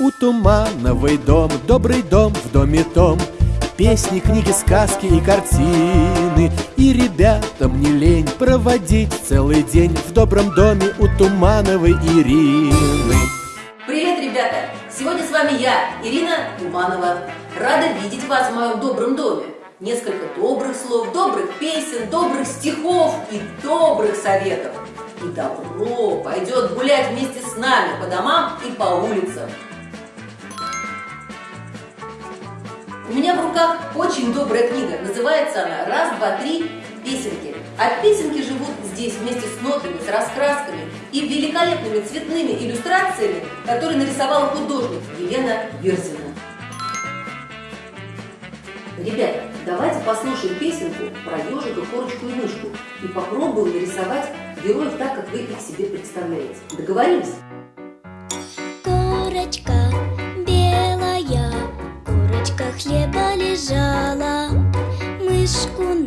У Тумановой дом, добрый дом в доме том. Песни, книги, сказки и картины. И ребятам не лень проводить целый день В добром доме у Тумановой Ирины. Привет, ребята! Сегодня с вами я, Ирина Туманова. Рада видеть вас в моем добром доме. Несколько добрых слов, добрых песен, добрых стихов и добрых советов. И добро пойдет гулять вместе с нами по домам и по улицам У меня в руках очень добрая книга. Называется она «Раз, два, три. Песенки». А песенки живут здесь вместе с нотами, с раскрасками и великолепными цветными иллюстрациями, которые нарисовала художник Елена Верзина. Ребята, давайте послушаем песенку про ежика, корочку и мышку и попробуем нарисовать героев так, как вы их себе представляете. Договорились? Корочка хлеба лежала Мышку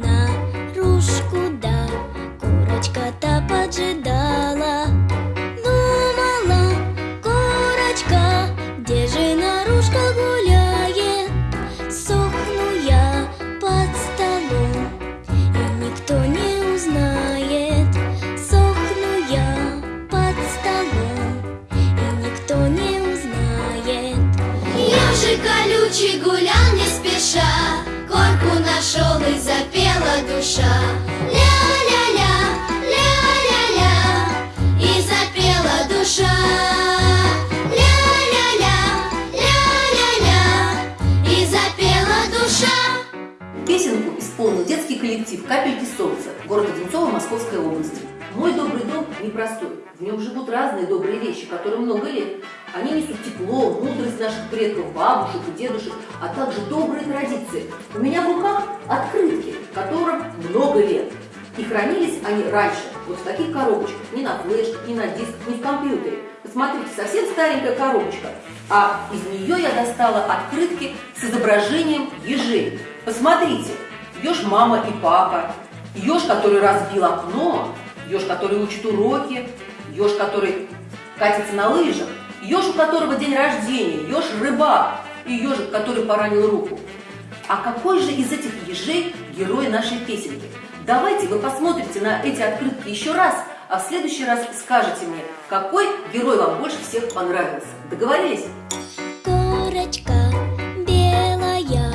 колючий гулял спеша Корку нашел и запела душа. Ля-ля-ля, ля-ля-ля И запела душа. Ля-ля-ля, ля-ля-ля И запела душа. Песенку исполнил детский коллектив «Капельки солнца» города Одинцово Московской области. Мой добрый дом непростой. В нем живут разные добрые вещи, которые много лет. Они несут тепло, мудрость наших предков, бабушек и дедушек, а также добрые традиции. У меня в руках открытки, которым много лет. И хранились они раньше, вот в таких коробочках, не на флешке, не на диск, не в компьютере. Посмотрите, совсем старенькая коробочка. А из нее я достала открытки с изображением ежей. Посмотрите, еж мама и папа, еж, который разбил окно, еж, который учит уроки, еж, который катится на лыжах, еж, у которого день рождения, еж рыбак и ежик, который поранил руку. А какой же из этих ежей герой нашей песенки? Давайте вы посмотрите на эти открытки еще раз, а в следующий раз скажете мне, какой герой вам больше всех понравился. Договорились? Курочка белая,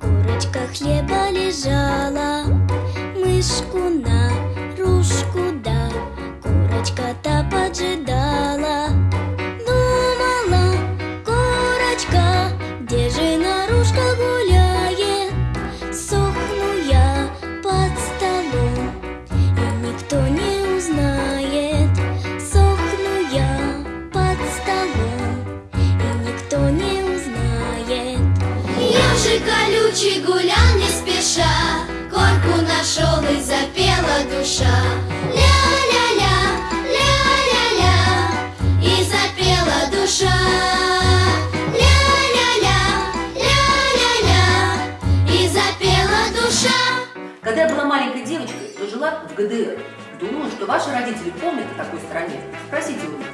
курочка хлеба лежала, мышку колючий гулял не спеша Корку нашел и запела душа Ля-ля-ля, ля-ля-ля И запела душа Ля-ля-ля, ля-ля-ля И запела душа Когда я была маленькой девочкой, то жила в ГДР. Думаю, что ваши родители помнят о такой стране. Спросите у них.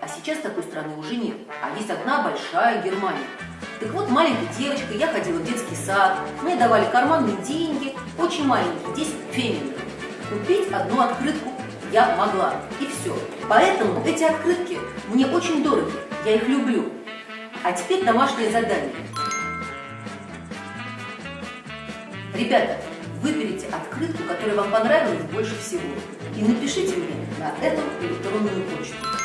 А сейчас такой страны уже нет, а есть одна большая Германия. Так вот, маленькой девочкой я ходила в детский сад, мне давали карманные деньги, очень маленькие, 10 феминов. Купить одну открытку я могла, и все. Поэтому эти открытки мне очень дороги, я их люблю. А теперь домашнее задание. Ребята, выберите открытку, которая вам понравилась больше всего, и напишите мне на эту электронную почту.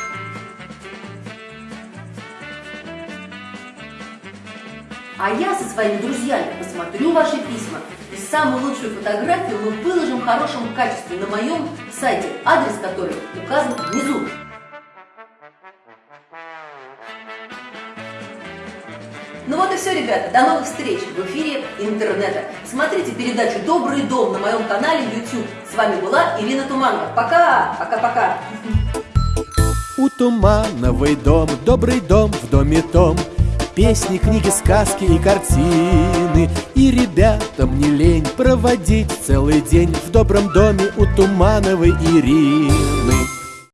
А я со своими друзьями посмотрю ваши письма. И самую лучшую фотографию мы выложим в хорошем качестве на моем сайте, адрес которой указан внизу. Ну вот и все, ребята. До новых встреч в эфире интернета. Смотрите передачу «Добрый дом» на моем канале YouTube. С вами была Ирина Туманова. Пока! Пока-пока! У Тумановой дом, добрый дом в доме том Песни, книги, сказки и картины. И ребятам не лень проводить целый день В добром доме у Тумановой Ирины